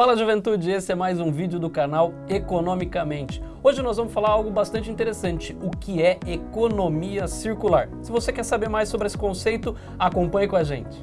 Fala juventude, esse é mais um vídeo do canal Economicamente. Hoje nós vamos falar algo bastante interessante, o que é economia circular. Se você quer saber mais sobre esse conceito, acompanhe com a gente.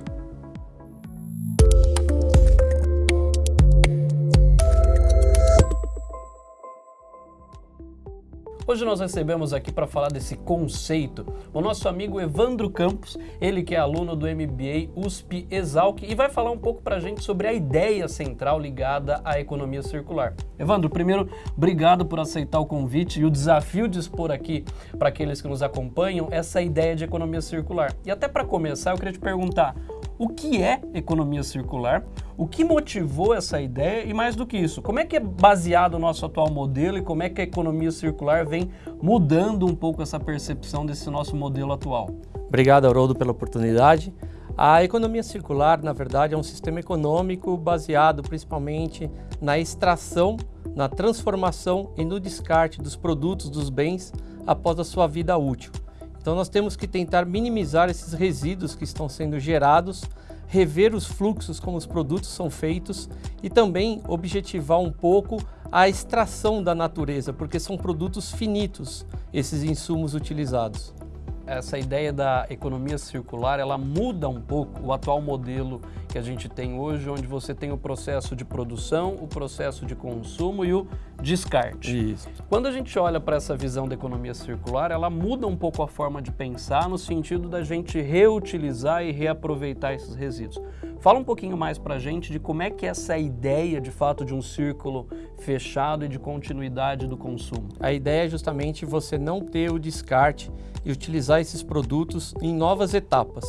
Hoje nós recebemos aqui para falar desse conceito o nosso amigo Evandro Campos, ele que é aluno do MBA USP Exalc e vai falar um pouco para a gente sobre a ideia central ligada à economia circular. Evandro, primeiro, obrigado por aceitar o convite e o desafio de expor aqui para aqueles que nos acompanham essa ideia de economia circular. E até para começar, eu queria te perguntar, o que é economia circular, o que motivou essa ideia e mais do que isso, como é que é baseado o nosso atual modelo e como é que a economia circular vem mudando um pouco essa percepção desse nosso modelo atual. Obrigado, Haroldo, pela oportunidade. A economia circular, na verdade, é um sistema econômico baseado principalmente na extração, na transformação e no descarte dos produtos, dos bens após a sua vida útil. Então nós temos que tentar minimizar esses resíduos que estão sendo gerados, rever os fluxos como os produtos são feitos e também objetivar um pouco a extração da natureza, porque são produtos finitos esses insumos utilizados essa ideia da economia circular, ela muda um pouco o atual modelo que a gente tem hoje, onde você tem o processo de produção, o processo de consumo e o descarte. Isso. Quando a gente olha para essa visão da economia circular, ela muda um pouco a forma de pensar no sentido da gente reutilizar e reaproveitar esses resíduos. Fala um pouquinho mais para a gente de como é que é essa ideia, de fato, de um círculo fechado e de continuidade do consumo. A ideia é justamente você não ter o descarte e utilizar esses produtos em novas etapas.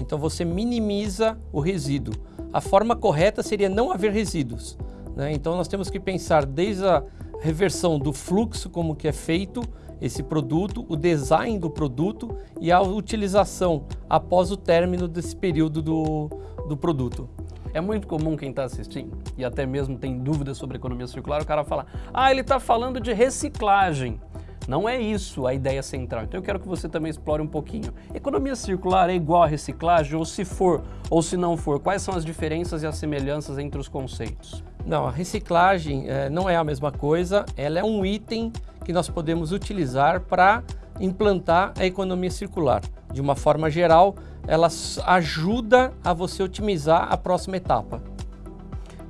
Então você minimiza o resíduo. A forma correta seria não haver resíduos. Né? Então nós temos que pensar desde a reversão do fluxo, como que é feito esse produto, o design do produto e a utilização após o término desse período do, do produto. É muito comum quem está assistindo e até mesmo tem dúvidas sobre economia circular, o cara fala, ah, ele está falando de reciclagem. Não é isso a ideia central. Então eu quero que você também explore um pouquinho. Economia circular é igual a reciclagem? Ou se for, ou se não for, quais são as diferenças e as semelhanças entre os conceitos? Não, a reciclagem é, não é a mesma coisa. Ela é um item que nós podemos utilizar para implantar a economia circular. De uma forma geral, ela ajuda a você otimizar a próxima etapa.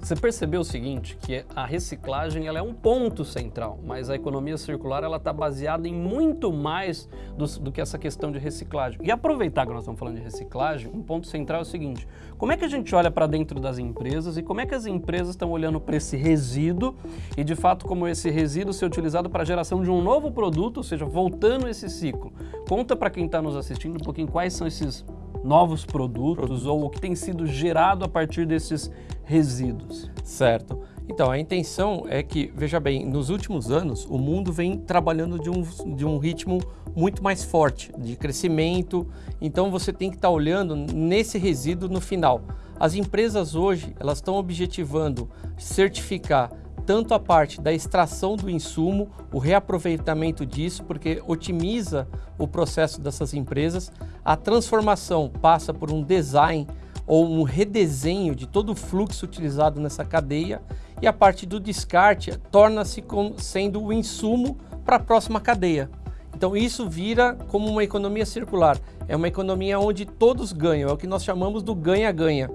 Você percebeu o seguinte, que a reciclagem ela é um ponto central, mas a economia circular ela está baseada em muito mais do, do, que essa questão de reciclagem. E aproveitar que nós estamos falando de reciclagem, um ponto central é o seguinte, como é que a gente olha para dentro das empresas e como é que as empresas estão olhando para esse resíduo e de fato como esse resíduo ser utilizado para a geração de um novo produto, ou seja, voltando esse ciclo. Conta para quem está nos assistindo um pouquinho quais são esses novos produtos ou o que tem sido gerado a partir desses resíduos. Certo. Então, a intenção é que, veja bem, nos últimos anos o mundo vem trabalhando de um, de um ritmo muito mais forte, de crescimento, então você tem que estar tá olhando nesse resíduo no final. As empresas hoje, elas estão objetivando certificar tanto a parte da extração do insumo, o reaproveitamento disso, porque otimiza o processo dessas empresas. A transformação passa por um design ou um redesenho de todo o fluxo utilizado nessa cadeia e a parte do descarte torna-se sendo o insumo para a próxima cadeia. Então isso vira como uma economia circular, é uma economia onde todos ganham, é o que nós chamamos do ganha-ganha.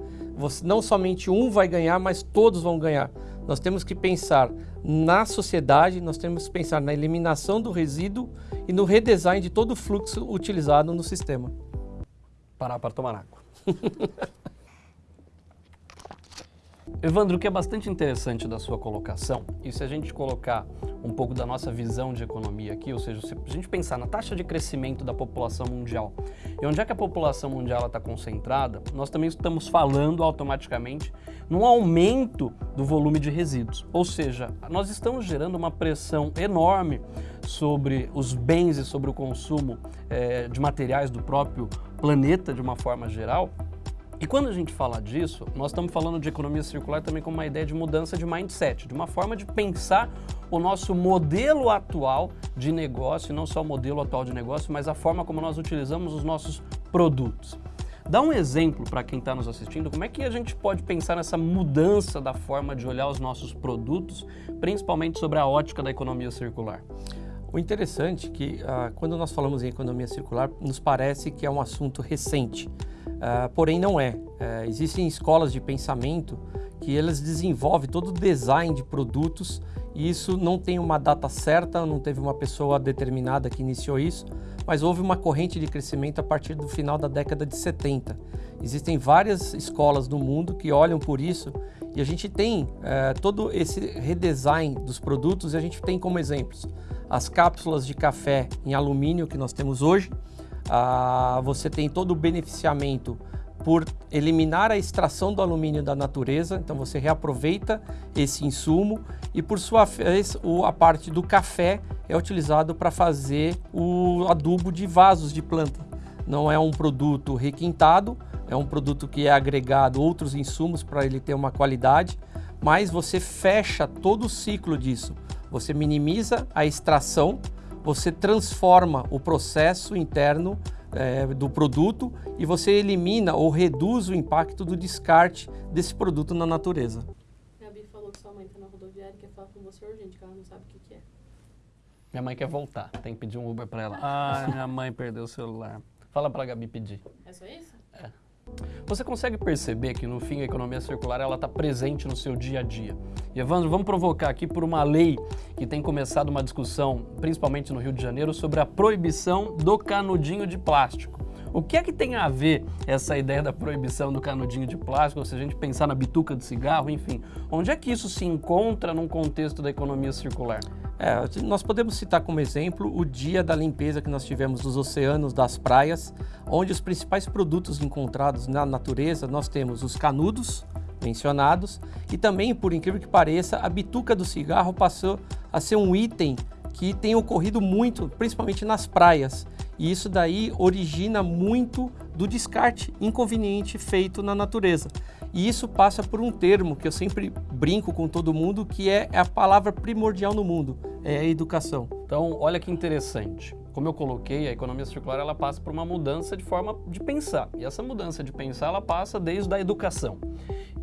Não somente um vai ganhar, mas todos vão ganhar. Nós temos que pensar na sociedade, nós temos que pensar na eliminação do resíduo e no redesign de todo o fluxo utilizado no sistema. Parar para tomar água. Evandro, o que é bastante interessante da sua colocação, e se a gente colocar um pouco da nossa visão de economia aqui, ou seja, se a gente pensar na taxa de crescimento da população mundial, e onde é que a população mundial está concentrada, nós também estamos falando automaticamente num aumento do volume de resíduos. Ou seja, nós estamos gerando uma pressão enorme sobre os bens e sobre o consumo é, de materiais do próprio planeta de uma forma geral, e quando a gente fala disso, nós estamos falando de economia circular também como uma ideia de mudança de mindset, de uma forma de pensar o nosso modelo atual de negócio, não só o modelo atual de negócio, mas a forma como nós utilizamos os nossos produtos. Dá um exemplo para quem está nos assistindo, como é que a gente pode pensar nessa mudança da forma de olhar os nossos produtos, principalmente sobre a ótica da economia circular? O interessante é que uh, quando nós falamos em economia circular, nos parece que é um assunto recente, uh, porém não é. Uh, existem escolas de pensamento que elas desenvolvem todo o design de produtos e isso não tem uma data certa, não teve uma pessoa determinada que iniciou isso, mas houve uma corrente de crescimento a partir do final da década de 70. Existem várias escolas no mundo que olham por isso e a gente tem é, todo esse redesign dos produtos e a gente tem como exemplos as cápsulas de café em alumínio que nós temos hoje, ah, você tem todo o beneficiamento por eliminar a extração do alumínio da natureza, então você reaproveita esse insumo e por sua vez a parte do café é utilizado para fazer o adubo de vasos de planta. Não é um produto requintado, é um produto que é agregado outros insumos para ele ter uma qualidade, mas você fecha todo o ciclo disso. Você minimiza a extração, você transforma o processo interno é, do produto e você elimina ou reduz o impacto do descarte desse produto na natureza. Gabi falou que sua mãe está na rodoviária e quer falar com você urgente, que ela não sabe o que, que é. Minha mãe quer voltar, tem que pedir um Uber para ela. Ah, minha mãe perdeu o celular. Fala para a Gabi pedir. É só isso? Você consegue perceber que no fim a economia circular ela está presente no seu dia a dia. E Evandro, vamos provocar aqui por uma lei que tem começado uma discussão, principalmente no Rio de Janeiro, sobre a proibição do canudinho de plástico. O que é que tem a ver essa ideia da proibição do canudinho de plástico, se a gente pensar na bituca de cigarro, enfim, onde é que isso se encontra num contexto da economia circular? É, nós podemos citar como exemplo o dia da limpeza que nós tivemos dos oceanos, das praias, onde os principais produtos encontrados na natureza, nós temos os canudos mencionados e também, por incrível que pareça, a bituca do cigarro passou a ser um item que tem ocorrido muito, principalmente nas praias. E isso daí origina muito do descarte inconveniente feito na natureza. E isso passa por um termo que eu sempre brinco com todo mundo, que é a palavra primordial no mundo, é a educação. Então, olha que interessante. Como eu coloquei, a economia circular ela passa por uma mudança de forma de pensar. E essa mudança de pensar ela passa desde a educação.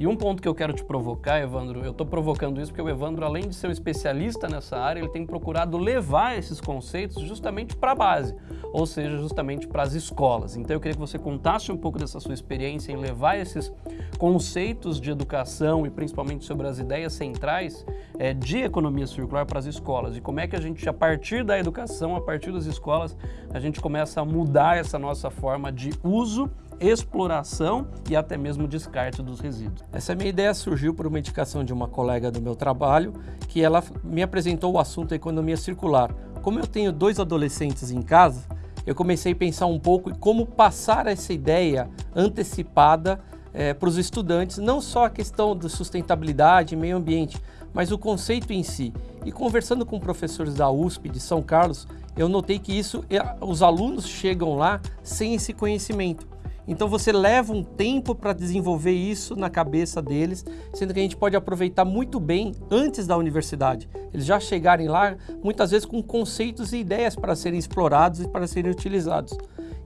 E um ponto que eu quero te provocar, Evandro, eu estou provocando isso porque o Evandro, além de ser um especialista nessa área, ele tem procurado levar esses conceitos justamente para a base, ou seja, justamente para as escolas. Então eu queria que você contasse um pouco dessa sua experiência em levar esses conceitos de educação e principalmente sobre as ideias centrais é, de economia circular para as escolas e como é que a gente, a partir da educação, a partir das escolas, a gente começa a mudar essa nossa forma de uso exploração e até mesmo descarte dos resíduos. Essa minha ideia surgiu por uma indicação de uma colega do meu trabalho, que ela me apresentou o assunto economia circular. Como eu tenho dois adolescentes em casa, eu comecei a pensar um pouco em como passar essa ideia antecipada é, para os estudantes, não só a questão da sustentabilidade meio ambiente, mas o conceito em si. E conversando com professores da USP de São Carlos, eu notei que isso, os alunos chegam lá sem esse conhecimento. Então você leva um tempo para desenvolver isso na cabeça deles, sendo que a gente pode aproveitar muito bem antes da universidade. Eles já chegarem lá, muitas vezes com conceitos e ideias para serem explorados e para serem utilizados.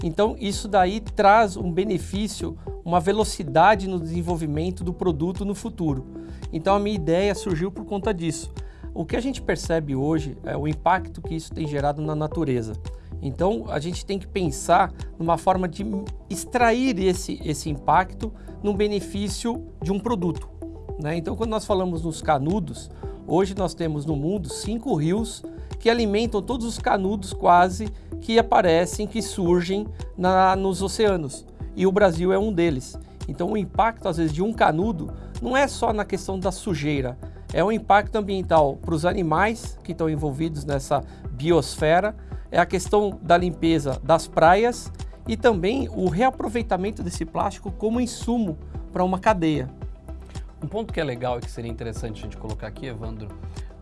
Então isso daí traz um benefício, uma velocidade no desenvolvimento do produto no futuro. Então a minha ideia surgiu por conta disso. O que a gente percebe hoje é o impacto que isso tem gerado na natureza. Então a gente tem que pensar numa forma de extrair esse, esse impacto no benefício de um produto. Né? Então quando nós falamos nos canudos, hoje nós temos no mundo cinco rios que alimentam todos os canudos quase que aparecem, que surgem na, nos oceanos. E o Brasil é um deles. Então o impacto às vezes de um canudo não é só na questão da sujeira, é um impacto ambiental para os animais que estão envolvidos nessa biosfera, é a questão da limpeza das praias e também o reaproveitamento desse plástico como insumo para uma cadeia. Um ponto que é legal e que seria interessante a gente colocar aqui, Evandro,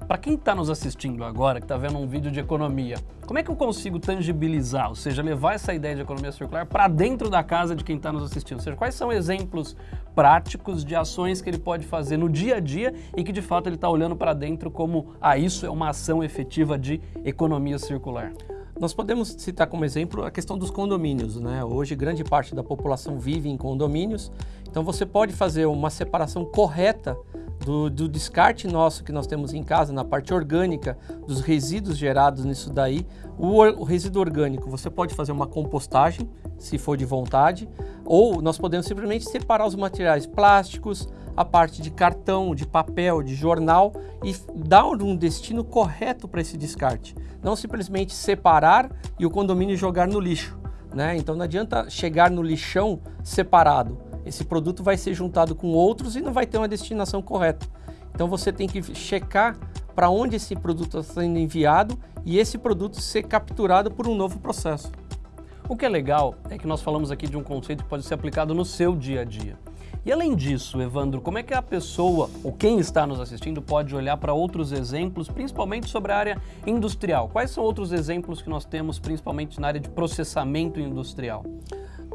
para quem está nos assistindo agora, que está vendo um vídeo de economia, como é que eu consigo tangibilizar, ou seja, levar essa ideia de economia circular para dentro da casa de quem está nos assistindo? Ou seja, quais são exemplos práticos de ações que ele pode fazer no dia a dia e que de fato ele está olhando para dentro como, ah, isso é uma ação efetiva de economia circular? Nós podemos citar como exemplo a questão dos condomínios. Né? Hoje, grande parte da população vive em condomínios, então você pode fazer uma separação correta do, do, descarte nosso que nós temos em casa, na parte orgânica, dos resíduos gerados nisso daí. O, o, resíduo orgânico, você pode fazer uma compostagem, se for de vontade, ou nós podemos simplesmente separar os materiais plásticos, a parte de cartão, de papel, de jornal e dar um destino correto para esse descarte. Não simplesmente separar e o condomínio jogar no lixo. Né? Então não adianta chegar no lixão separado esse produto vai ser juntado com outros e não vai ter uma destinação correta. Então você tem que checar para onde esse produto está sendo enviado e esse produto ser capturado por um novo processo. O que é legal é que nós falamos aqui de um conceito que pode ser aplicado no seu dia a dia. E além disso, Evandro, como é que a pessoa ou quem está nos assistindo pode olhar para outros exemplos, principalmente sobre a área industrial? Quais são outros exemplos que nós temos, principalmente na área de processamento industrial?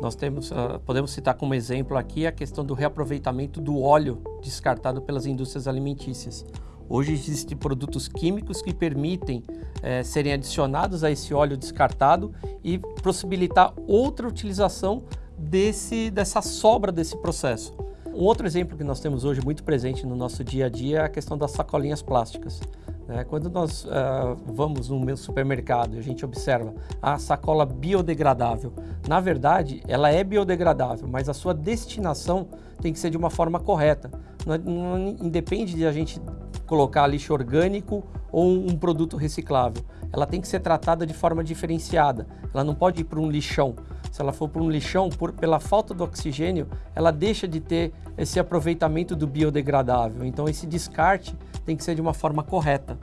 Nós temos, uh, podemos citar como exemplo aqui a questão do reaproveitamento do óleo descartado pelas indústrias alimentícias. Hoje existem produtos químicos que permitem eh, serem adicionados a esse óleo descartado e possibilitar outra utilização desse, dessa sobra desse processo. Um outro exemplo que nós temos hoje muito presente no nosso dia a dia é a questão das sacolinhas plásticas. Né? Quando nós uh, vamos no supermercado e a gente observa a sacola biodegradável, na verdade ela é biodegradável, mas a sua destinação tem que ser de uma forma correta. Não, não independe de a gente colocar lixo orgânico ou um produto reciclável. Ela tem que ser tratada de forma diferenciada. Ela não pode ir para um lixão. Se ela for para um lixão, por, pela falta do oxigênio, ela deixa de ter esse aproveitamento do biodegradável. Então, esse descarte tem que ser de uma forma correta.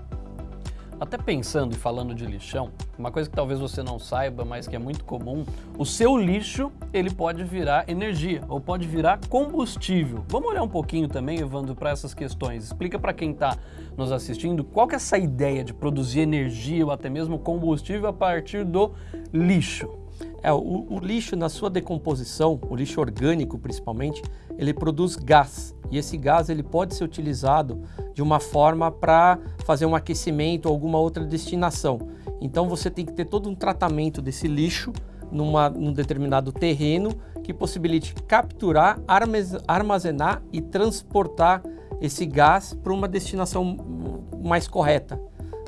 Até pensando e falando de lixão, uma coisa que talvez você não saiba, mas que é muito comum, o seu lixo ele pode virar energia ou pode virar combustível. Vamos olhar um pouquinho também, Evandro, para essas questões. Explica para quem está nos assistindo qual que é essa ideia de produzir energia ou até mesmo combustível a partir do lixo. É, o, o, lixo, na sua decomposição, o lixo orgânico principalmente, ele produz gás. E esse gás ele pode ser utilizado de uma forma para fazer um aquecimento ou alguma outra destinação. Então você tem que ter todo um tratamento desse lixo numa, num determinado terreno que possibilite capturar, armazenar e transportar esse gás para uma destinação mais correta.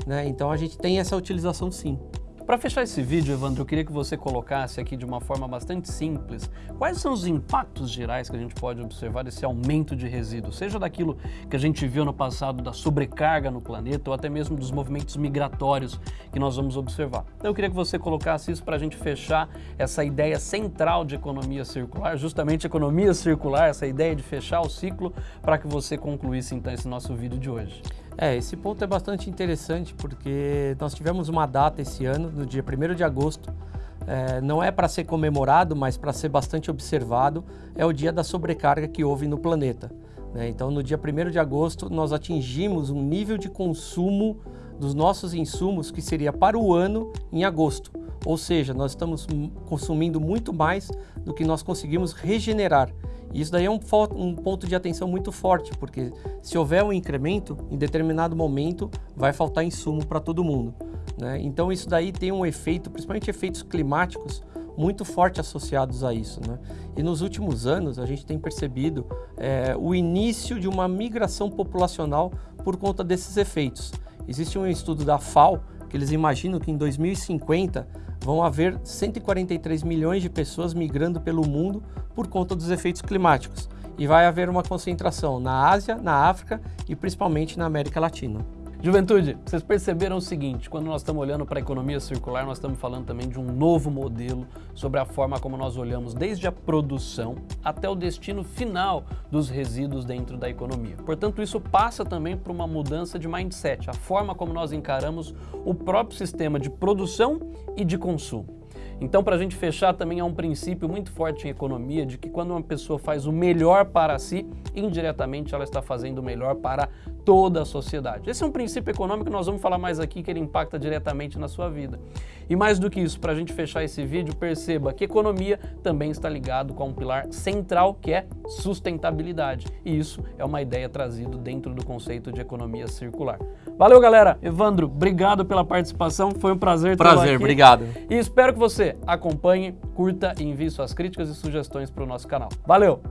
Né? Então a gente tem essa utilização sim. Para fechar esse vídeo, Evandro, eu queria que você colocasse aqui de uma forma bastante simples quais são os impactos gerais que a gente pode observar desse aumento de resíduos, seja daquilo que a gente viu no passado da sobrecarga no planeta ou até mesmo dos movimentos migratórios que nós vamos observar. Então eu queria que você colocasse isso para a gente fechar essa ideia central de economia circular, justamente economia circular, essa ideia de fechar o ciclo, para que você concluísse então esse nosso vídeo de hoje. É, esse ponto é bastante interessante porque nós tivemos uma data esse ano, no dia 1 de agosto, é, não é para ser comemorado, mas para ser bastante observado, é o dia da sobrecarga que houve no planeta. Né? Então, no dia 1 de agosto, nós atingimos um nível de consumo dos nossos insumos que seria para o ano em agosto. Ou seja, nós estamos consumindo muito mais do que nós conseguimos regenerar. Isso daí é um, um, ponto de atenção muito forte, porque se houver um incremento, em determinado momento vai faltar insumo para todo mundo. Né? Então isso daí tem um efeito, principalmente efeitos climáticos, muito forte associados a isso. Né? E nos últimos anos a gente tem percebido é, o início de uma migração populacional por conta desses efeitos. Existe um estudo da FAO que eles imaginam que em 2050 vão haver 143 milhões de pessoas migrando pelo mundo por conta dos efeitos climáticos. E vai haver uma concentração na Ásia, na África e principalmente na América Latina. Juventude, vocês perceberam o seguinte, quando nós estamos olhando para a economia circular, nós estamos falando também de um novo modelo sobre a forma como nós olhamos desde a produção até o destino final dos resíduos dentro da economia. Portanto, isso passa também por uma mudança de mindset, a forma como nós encaramos o próprio sistema de produção e de consumo. Então, para a gente fechar, também há um princípio muito forte em economia de que quando uma pessoa faz o melhor para si, indiretamente ela está fazendo o melhor para toda a sociedade. Esse é um princípio econômico que nós vamos falar mais aqui, que ele impacta diretamente na sua vida. E mais do que isso, para a gente fechar esse vídeo, perceba que economia também está ligado com um pilar central que é sustentabilidade. E isso é uma ideia trazida dentro do conceito de economia circular. Valeu, galera! Evandro, obrigado pela participação, foi um prazer tê-lo Prazer, aqui. obrigado. E espero que você acompanhe, curta e envie suas críticas e sugestões para o nosso canal. Valeu!